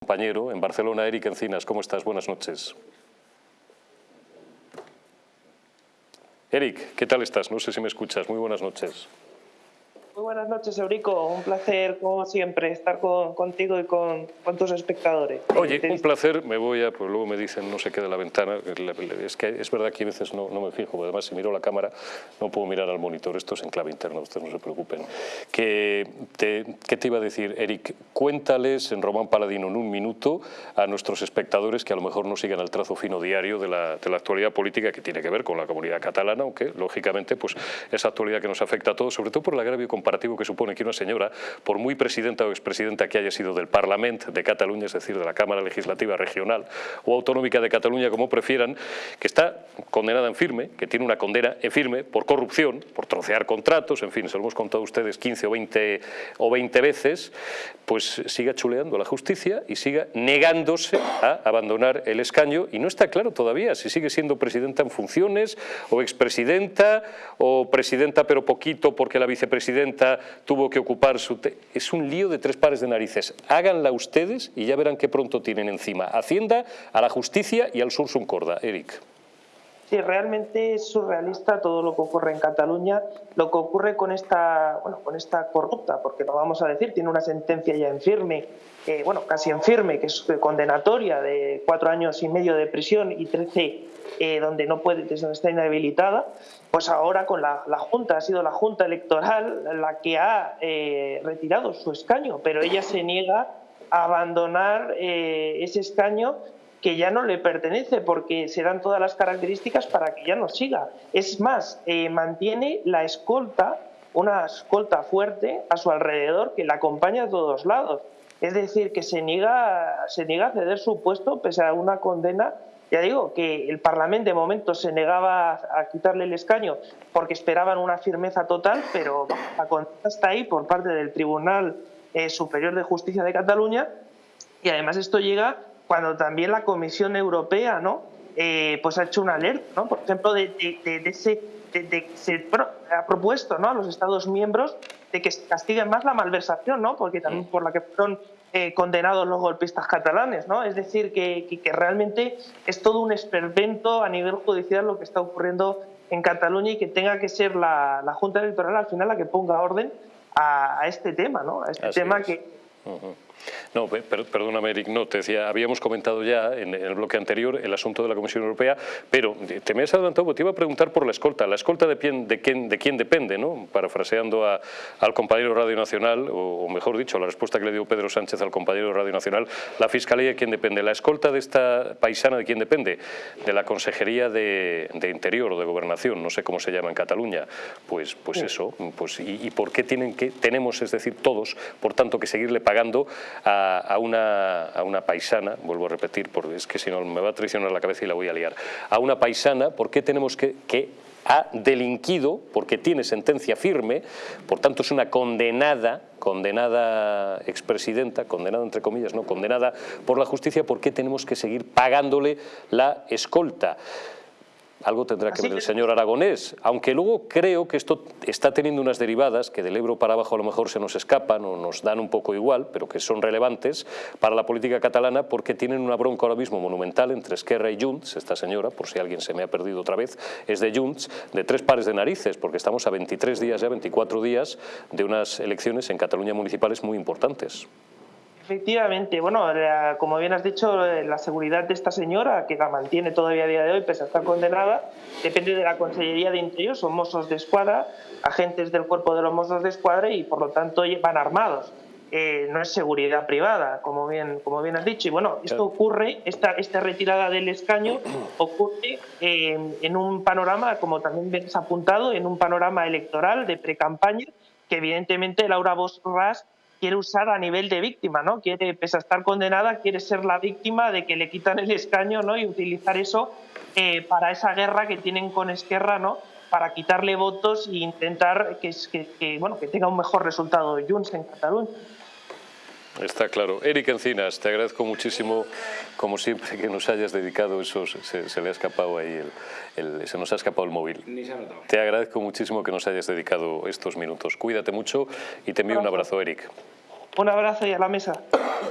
compañero en Barcelona, Eric Encinas. ¿Cómo estás? Buenas noches. Eric, ¿qué tal estás? No sé si me escuchas. Muy buenas noches. Muy buenas noches, Eurico. Un placer, como siempre, estar contigo y con, con, tus espectadores. Oye, un placer. Me voy a, pues luego me dicen no se quede la ventana. Es que es verdad que a veces no, no me fijo. Además, si miro la cámara, no puedo mirar al monitor. Esto es en clave interna, ustedes no se preocupen. Que te, ¿Qué te iba a decir, Eric? Cuéntales en Román Paladino en un minuto a nuestros espectadores que a lo mejor no sigan el trazo fino diario de la, de la actualidad política que tiene que ver con la comunidad catalana, aunque, lógicamente, pues esa actualidad que nos afecta a todos, sobre todo por el agravio comparativo que supone que una señora, por muy presidenta o expresidenta que haya sido del Parlamento de Cataluña, es decir, de la Cámara Legislativa Regional o Autonómica de Cataluña, como prefieran, que está condenada en firme, que tiene una condena en firme por corrupción, por trocear contratos, en fin, se lo hemos contado a ustedes 15 o 20, o 20 veces, pues siga chuleando la justicia y siga negándose a abandonar el escaño. Y no está claro todavía si sigue siendo presidenta en funciones o expresidenta o presidenta pero poquito porque la vicepresidenta tuvo que ocupar su... Es un lío de tres pares de narices. Háganla ustedes y ya verán qué pronto tienen encima. Hacienda, a la justicia y al Sursum Corda. Eric. Sí, realmente es surrealista todo lo que ocurre en Cataluña, lo que ocurre con esta, bueno, con esta corrupta, porque lo vamos a decir, tiene una sentencia ya en firme, eh, bueno, casi en firme, que es condenatoria de cuatro años y medio de prisión y trece eh, donde no puede, donde está inhabilitada, pues ahora con la, Junta, ha sido la Junta Electoral la que ha eh, retirado su escaño, pero ella se niega a abandonar ese escaño que ya no le pertenece porque se dan todas las características para que ya no siga. Es más, eh, mantiene la escolta, una escolta fuerte a su alrededor que la acompaña a todos lados. Es decir, que se niega, se niega a ceder su puesto pese a una condena. Ya digo que el Parlamento de momento se negaba a quitarle el escaño porque esperaban una firmeza total, pero la condena está ahí por parte del Tribunal eh, Superior de Justicia de Cataluña y además esto llega cuando también la Comisión Europea ¿no? Eh, pues ha hecho una alerta, ¿no? por ejemplo, de, de, de ese, de, se ha propuesto ¿no? a los Estados miembros de que castiguen más la malversación, ¿no? porque también por la que fueron eh, condenados los golpistas catalanes. ¿no? Es decir, que, que, que, realmente es todo un esperpento a nivel judicial lo que está ocurriendo en Cataluña y que tenga que ser la, la Junta Electoral al final la que ponga orden a, a este tema, ¿no? a este Así tema es. que Uh -huh. No, per perdóname, Eric, no, te decía, habíamos comentado ya en, en, el bloque anterior el asunto de la Comisión Europea, pero te me has adelantado porque te iba a preguntar por la escolta. ¿La escolta de quién, de quién, de quién depende? ¿no? Parafraseando a, al compañero Radio Nacional, o, o, mejor dicho, la respuesta que le dio Pedro Sánchez al compañero Radio Nacional, la Fiscalía de quién depende. ¿La escolta de esta paisana de quién depende? De la Consejería de, de Interior o de Gobernación, no sé cómo se llama en Cataluña. Pues, pues sí. eso, pues, y, y, por qué tienen que, tenemos, es decir, todos, por tanto, que seguirle pagando a, a, una, a, una, paisana, vuelvo a repetir, porque es que si no me va a traicionar la cabeza y la voy a liar, a una paisana, ¿por qué tenemos que, que ha delinquido, porque tiene sentencia firme, por tanto es una condenada, condenada expresidenta, condenada entre comillas, no, condenada por la justicia, ¿por qué tenemos que seguir pagándole la escolta? Algo tendrá que ver el señor Aragonés, aunque luego creo que esto está teniendo unas derivadas que del Ebro para abajo a lo mejor se nos escapan o nos dan un poco igual, pero que son relevantes para la política catalana porque tienen una bronca ahora mismo monumental entre Esquerra y Junts, esta señora, por si alguien se me ha perdido otra vez, es de Junts, de tres pares de narices, porque estamos a 23 días ya, 24 días de unas elecciones en Cataluña municipales muy importantes. Efectivamente, bueno, la, como bien has dicho, la seguridad de esta señora, que la mantiene todavía a día de hoy, pese a estar condenada, depende de la Consellería de Interior, son mozos de escuadra, agentes del cuerpo de los mozos de escuadra y por lo tanto van armados. Eh, no es seguridad privada, como bien, como bien has dicho. Y bueno, esto ocurre, esta, esta retirada del escaño ocurre eh, en un panorama, como también ves apuntado, en un panorama electoral de pre-campaña, que evidentemente Laura Borràs quiere usar a nivel de víctima, ¿no? Quiere, pese a estar condenada, quiere ser la víctima de que le quitan el escaño, ¿no? Y utilizar eso eh, para esa guerra que tienen con Esquerra, ¿no? Para quitarle votos e intentar que, bueno, que tenga un mejor resultado Junts en Cataluña. Está claro. Eric Encinas, te agradezco muchísimo, como siempre, que nos hayas dedicado esos... Se, se le ha escapado ahí el, el, se nos ha escapado el móvil. Ni se ha notado. Te agradezco muchísimo que nos hayas dedicado estos minutos. Cuídate mucho y te envío un abrazo, Eric. Un abrazo y a la mesa.